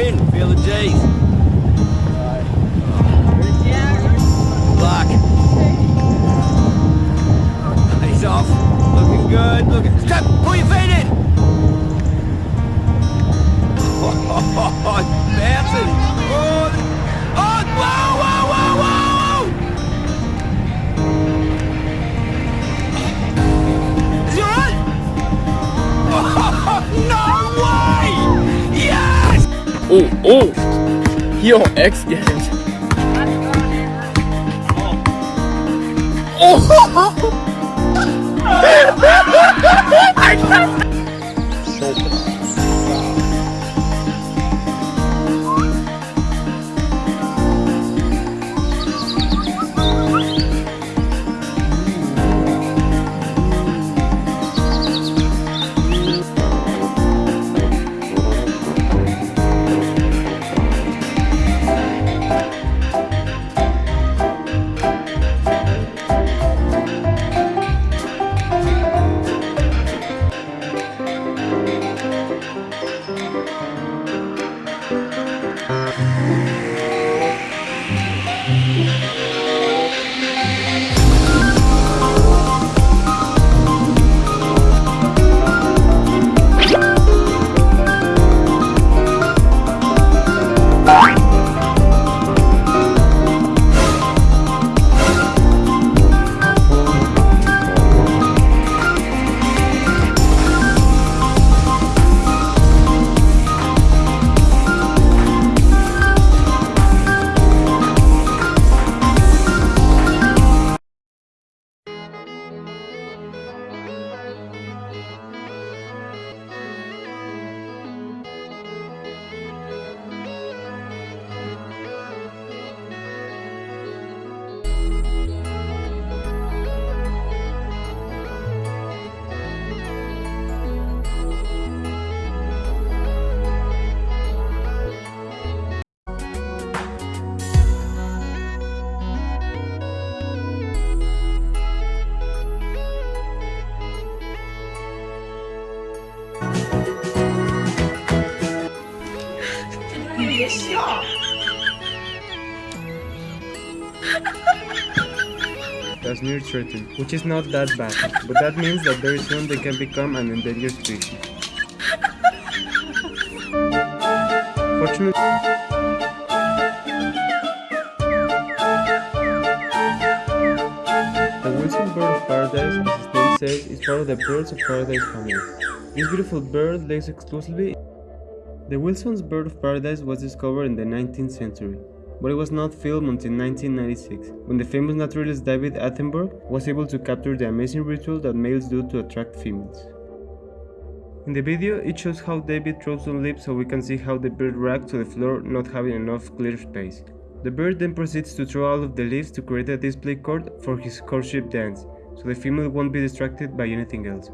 spin, feel the G's. Luck. He's off. Looking good. Looking. Stop! Pull your feet in! Oh, bouncing. Oh, oh! Yo, X Games. That's near threatened, which is not that bad, but that means that very soon they can become an endangered species. Fortunately, the Wilson bird of paradise, as its name says, is part of the birds of paradise family. This beautiful bird lives exclusively. The Wilson's bird of paradise was discovered in the 19th century, but it was not filmed until 1996, when the famous naturalist David Attenborough was able to capture the amazing ritual that males do to attract females. In the video, it shows how David throws some leaves so we can see how the bird reacts to the floor not having enough clear space. The bird then proceeds to throw all of the leaves to create a display court for his courtship dance, so the female won't be distracted by anything else.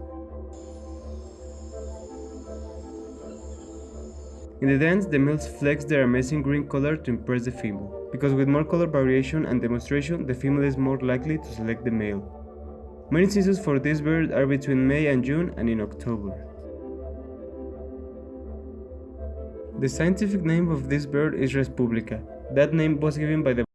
In the dance, the males flex their amazing green color to impress the female, because with more color variation and demonstration, the female is more likely to select the male. Mating seasons for this bird are between May and June and in October. The scientific name of this bird is Respublica. That name was given by the